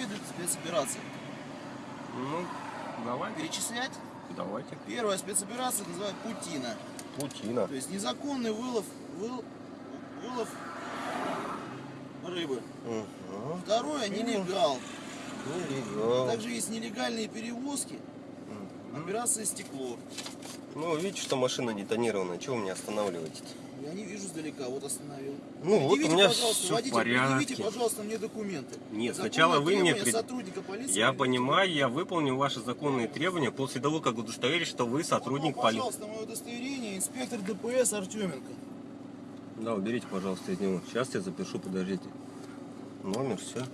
виды спецопераций. Ну, давайте, Перечислять? давайте. Первая спецоперация называют Путина. Путина. То есть незаконный вылов, выл- вылов рыбы. Угу. Второе нелегал. Нелегал. Также есть нелегальные перевозки. Операция стекло. Ну, видите, что машина не тонированная. Чего вы меня останавливаете? Я не вижу сдалека, вот остановил. Ну, вот у меня все в предъявите, порядке. пожалуйста, мне документы. Нет, Законные сначала вы мне пред- сотрудника полиции. Я понимаю, я выполню ваши законные требования после того, как удостоверюсь, что вы сотрудник Вот, полиции. Пожалуйста, мое удостоверение, инспектор ДПС Артеменко. Да, уберите, пожалуйста, из него. Сейчас я запишу, подождите. Номер, все.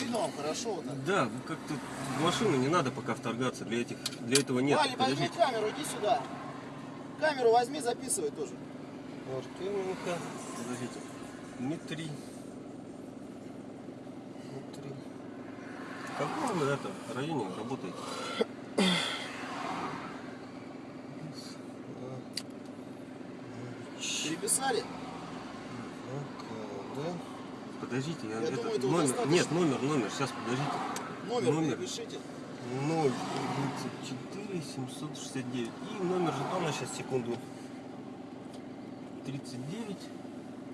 Видно вам хорошо так. Да, вы как-то в машину не надо пока вторгаться. Для этих, для этого нет. Ваня, возьми камеру, иди сюда. Камеру возьми, записывай тоже. Артеменко. Подождите. Дмитрий. Дмитрий. В каком вы это районе работаете? Переписали? Да. Подождите, я, Я это, думаю, этого номер, достаточно. нет, номер, номер, сейчас подождите. Номер, Номер. перепишите. 034 769 и номер жетона сейчас секунду 39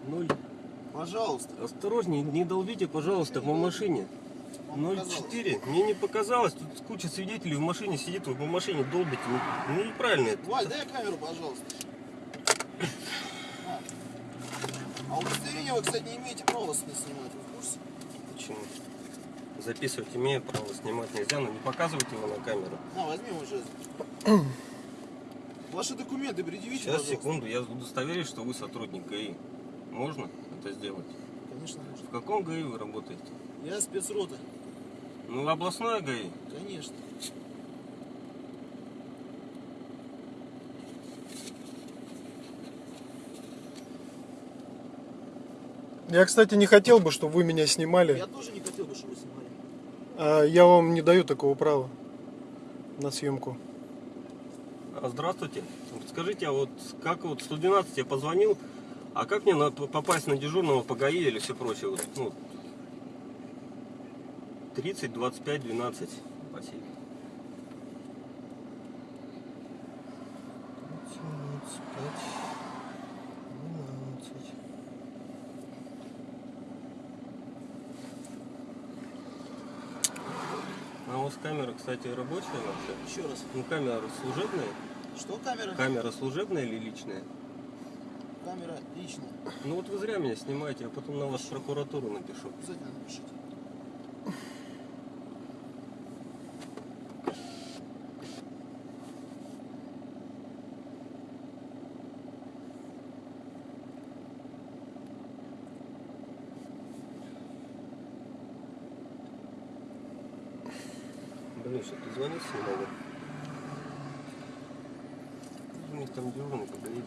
0 Пожалуйста. осторожнее не долбите пожалуйста по машине Вам показалось. 04 мне не показалось тут куча свидетелей в машине сидит вы по машине долбите ну, ну, неправильно это Валь, дай камеру, пожалуйста. А. А удостоверение вы, кстати, не имеете права с- снимать, вы в курсе? почему записывать имею право снимать нельзя но не показывать его на камеру На, возьми жест. Ваши документы предъявите, сейчас пожалуйста. секунду я удостоверюсь что вы сотрудник ГАИ можно это сделать Конечно, можно. в каком ГАИ вы работаете Я спецрота. ну областное ГАИ Конечно. Я, кстати, не хотел бы, чтобы вы меня снимали. Я тоже не хотел бы, чтобы вы снимали. А я вам не даю такого права на съемку. А, Здравствуйте. Скажите, а вот как вот 112 я позвонил, а как мне на- попасть на дежурного по ГАИ или все прочее? Вот, ну, 30, 25, 12. Спасибо. 12. У вас камера, кстати, рабочая вообще? Еще раз. Ну, камера служебная? Что камера? Камера служебная или личная? Камера личная. Ну вот вы зря меня снимаете, я потом на вас в прокуратуру напишу. Обязательно напишите. Не могу. У них там дежурный поговорит.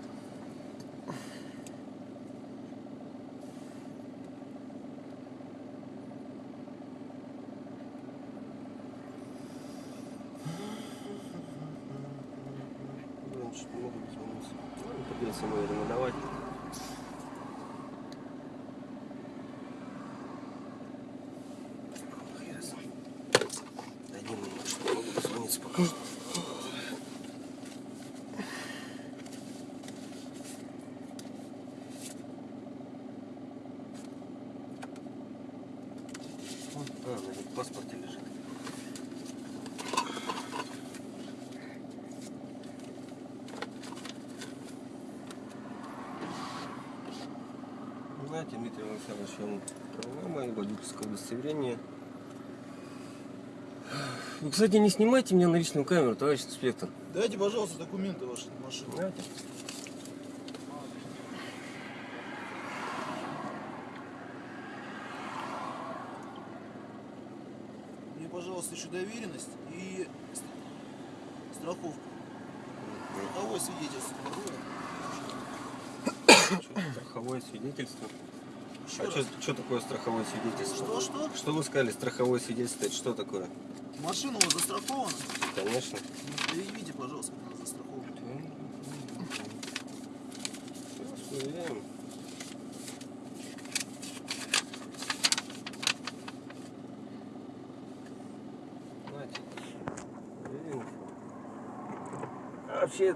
Блин, что не дозвониться. Ладно, Придется ему рекомендовать. Один минут, что не могу дозвониться пока. Вот, А, в паспорте лежит. Знаете, Дмитрий Александрович, он права мои, водительское удостоверение. Вы, кстати, не снимайте меня на личную камеру, товарищ инспектор. Дайте, пожалуйста, документы ваши на машину. Знаете? Мне, пожалуйста, еще доверенность и ст- страховку. Страховое свидетельство. Страховое свидетельство. Еще А раз. что, что такое страховое свидетельство? Что, что? Что вы сказали, страховое свидетельство, это что такое? Машина у вас застрахована? Конечно. Ну, Предъявите, пожалуйста, как она застрахована. Сейчас вообще,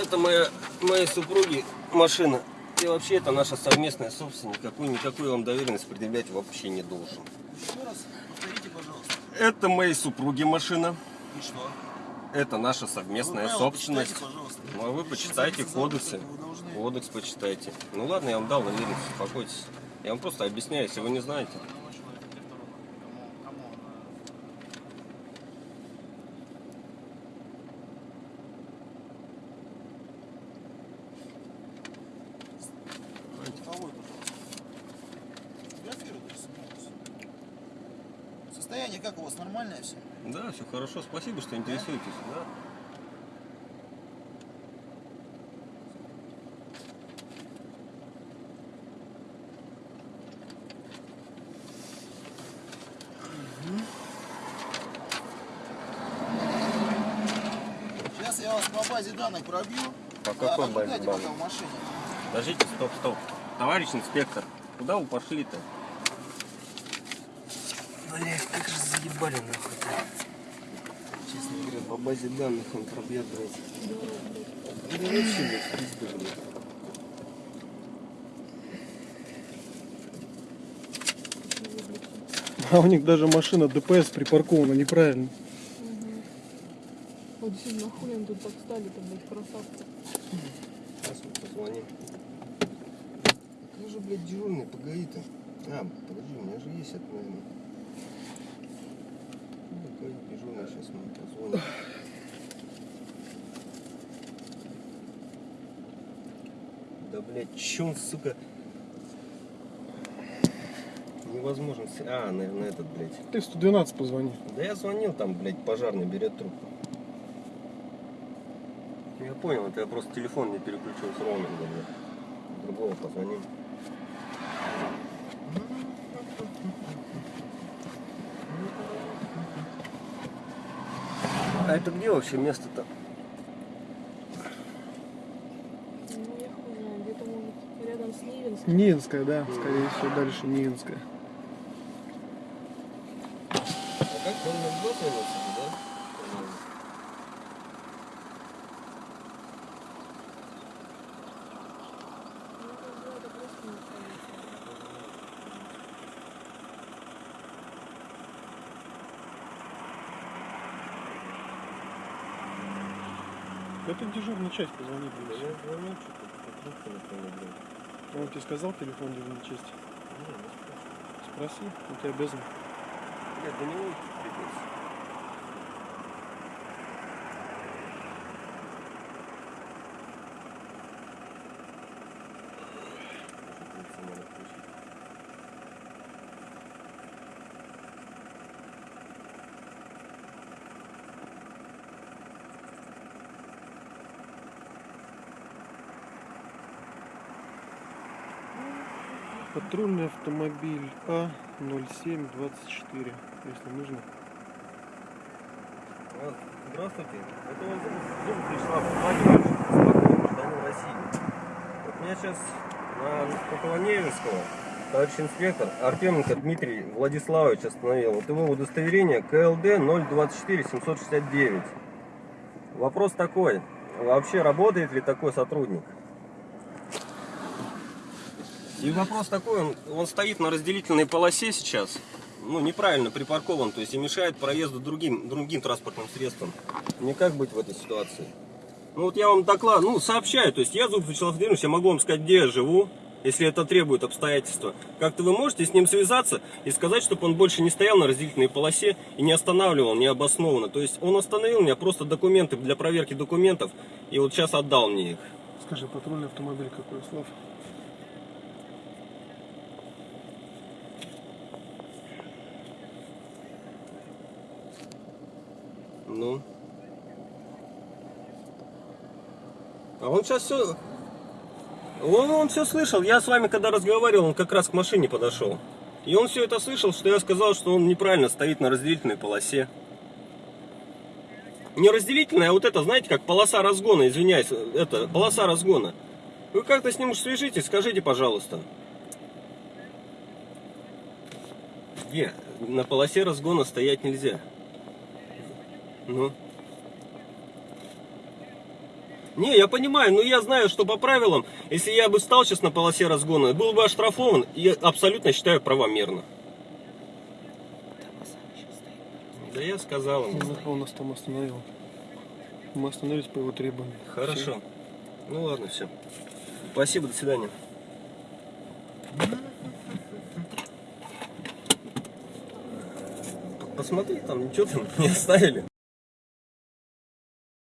это моя, моей супруги машина. И вообще это наша совместная собственность. Никакую, никакую вам доверенность предъявлять вообще не должен. Еще раз повторите, пожалуйста. Это моей супруги машина. И что? Это наша совместная правила собственность. почитайте, пожалуйста. Ну а вы почитайте кодексы. должны- Кодекс почитайте. Ну ладно, я вам дал доверенность, успокойтесь. Я вам просто объясняю, если вы не знаете. Страховой, пожалуйста. Фотографируйте, снимайте. Состояние как у вас нормальное все? Да, все хорошо. Спасибо, что интересуетесь. Да. Сейчас я вас по базе данных пробью. По А, какой базе ожидайте данных? пока в машине. Подождите, стоп, стоп. Товарищ инспектор, куда вы пошли-то? Блять, как же заебали нахуй-то. Честно говоря, по базе данных он пробьет, блядь. Да вообще, блядь, пизда, блядь. А у них даже машина ДПС припаркована неправильно. Вот действительно, нахуй они тут так стали-то, блядь, красавцы. Сейчас мы позвоним. Как же, блядь, дежурный, погоди-то. А, подожди, у меня же есть это, наверное. Дежурный, сейчас мы позвоним. Да, блядь, чё он, сука... Невозможно. А, наверное, этот, блядь. Ты в 112 позвони. Да я звонил, там, блядь, пожарный берет трубку. Я понял, это я просто телефон не переключил с роуминга, блядь. Другого позвонил. А это где вообще место-то? Ну, я хуй знаю, где-то, может, рядом с Нивинском. Нивинская, да, скорее всего, дальше Нивинская. А как он на да? Ну, это было, это просто не полиция. Это дежурная часть, позвони, Да я звонил, что-то. Он тебе сказал телефон дежурной части? Не, не спрашивай. Спроси, он тебе обязан. Блядь, до него придется. Надо включить. Патрульный автомобиль А0724, если нужно. Здравствуйте. Это вам зуб пришла позвонить спокойно, гражданин России. Вот меня сейчас на Пополоневинского товарищ инспектор Артеменко Дмитрий Владиславович остановил. Вот его удостоверение КЛД 024 769. Вопрос такой. Вообще работает ли такой сотрудник? И вопрос такой, он, он стоит на разделительной полосе сейчас, ну, неправильно припаркован, то есть и мешает проезду другим, другим транспортным средствам. Мне как быть в этой ситуации? Ну, вот я вам доклад, ну, сообщаю, то есть я зуб я могу вам сказать, где я живу, если это требует обстоятельства. Как-то вы можете с ним связаться и сказать, чтобы он больше не стоял на разделительной полосе и не останавливал необоснованно. То есть он остановил меня, просто документы для проверки документов, и вот сейчас отдал мне их. Скажи, патрульный автомобиль какой, Слав? Ну. А он сейчас все... Он, он все слышал. Я с вами когда разговаривал, он как раз к машине подошел. И он все это слышал, что я сказал, что он неправильно стоит на разделительной полосе. Не разделительная, а вот это, знаете, как полоса разгона, извиняюсь, это полоса разгона. Вы как-то с ним уж свяжитесь, скажите, пожалуйста. Где? На полосе разгона стоять нельзя. Ну. Не, я понимаю, но я знаю, что по правилам, если я бы стал сейчас на полосе разгона, был бы оштрафован, и абсолютно считаю правомерно. Да я сказал ему. Он, он нас там остановил. Мы остановились по его требованию. Хорошо. Ну ладно, все. Спасибо, до свидания. Посмотри, там ничего там не оставили.